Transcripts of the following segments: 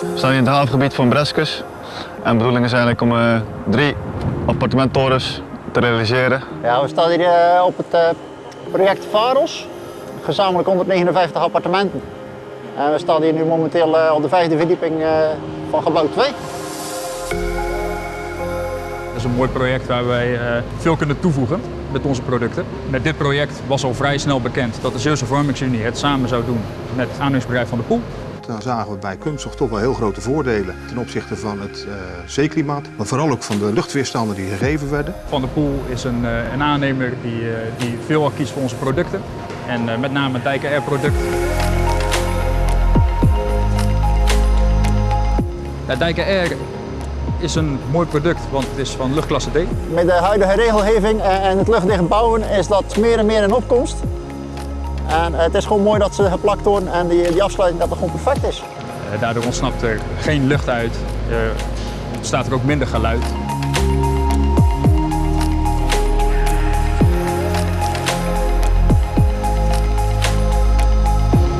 We staan hier in het havengebied van Breskes. En de bedoeling is eigenlijk om eh, drie appartementtorens te realiseren. Ja, we staan hier eh, op het eh, project Varos. Gezamenlijk 159 appartementen. En we staan hier nu momenteel eh, op de vijfde verdieping eh, van gebouw 2. Dat is een mooi project waar wij eh, veel kunnen toevoegen met onze producten. Met dit project was al vrij snel bekend dat de Zeeuwse Vormingsunie het samen zou doen met het aannemingsbedrijf van de Poel. Dan zagen we bij Kunststof toch wel heel grote voordelen ten opzichte van het eh, zeeklimaat, maar vooral ook van de luchtweerstanden die gegeven werden. Van de Poel is een, eh, een aannemer die, eh, die veel kiest voor onze producten. En eh, met name het Dijken Air product. Het Dijken Air is een mooi product, want het is van luchtklasse D. Met de huidige regelgeving en en het luchtdicht bouwen is dat meer en meer in opkomst. En het is gewoon mooi dat ze geplakt worden en die, afsluiting dat het gewoon perfect is. Eh, Daardoor ontsnapt er geen lucht uit, eh, ontstaat er ook minder geluid.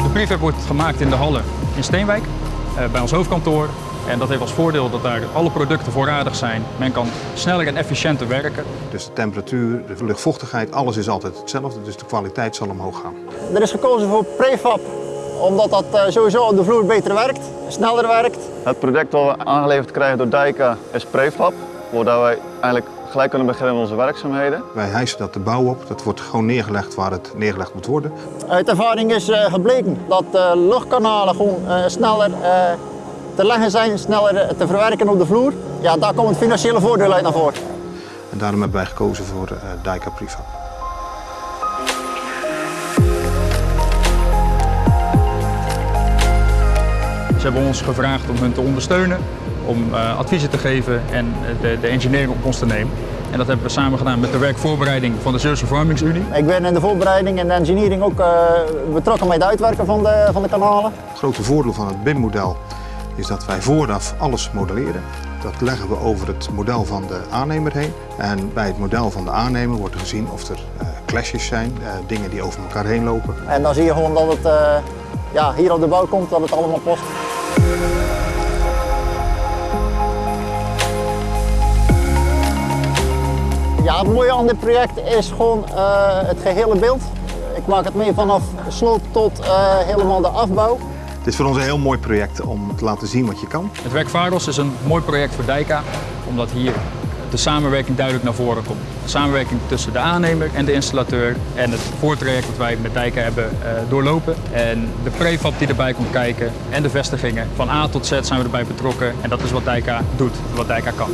De prefab wordt gemaakt in de Halle in Steenwijk, eh, bij ons hoofdkantoor. En dat heeft als voordeel dat daar alle producten voorradig zijn. Men kan sneller en efficiënter werken. Dus de temperatuur, de luchtvochtigheid, alles is altijd hetzelfde, dus de kwaliteit zal omhoog gaan. Er is gekozen voor prefab omdat dat eh, sowieso op de vloer beter werkt, sneller werkt. Het product wat we aangeleverd krijgen door Dijka is prefab, waardoor wij eigenlijk gelijk kunnen beginnen met onze werkzaamheden. Wij hijsen dat de bouw op, dat wordt gewoon neergelegd waar het neergelegd moet worden. Uit ervaring is eh, gebleken dat eh, luchtkanalen gewoon eh, sneller eh, te leggen zijn, sneller eh, te verwerken op de vloer. Ja, daar komt het financiële voordeel uit naar voren. En daarom hebben wij gekozen voor eh Dijka Prefab. Ze hebben ons gevraagd om hun te ondersteunen, om eh, adviezen te geven en de, de engineering op ons te nemen. En dat hebben we samen gedaan met de werkvoorbereiding van de Zeeuwse Vormingsunie. Ik ben in de voorbereiding en de engineering ook eh, betrokken bij het uitwerken van de, van de kanalen. Het grote voordeel van het BIM-model is dat wij vooraf alles modelleren. Dat leggen we over het model van de aannemer heen. En bij het model van de aannemer wordt gezien of er eh, clashes zijn, eh, dingen die over elkaar heen lopen. En dan zie je gewoon dat het eh, ja, hier op de bouw komt, dat het allemaal past. Ja, het mooie aan dit project is gewoon het gehele beeld. Ik maak het mee vanaf sloop tot helemaal de afbouw. Het is voor ons een heel mooi project om te laten zien wat je kan. Het werk Varos is een mooi project voor Dijka, omdat hier de samenwerking duidelijk naar voren komt. De samenwerking tussen de aannemer en de installateur en het voortraject wat wij met Dijka hebben eh, doorlopen. En de prefab die erbij komt kijken en de vestigingen. Van A tot Z zijn we erbij betrokken en dat is wat Dijka doet, wat Dijka kan.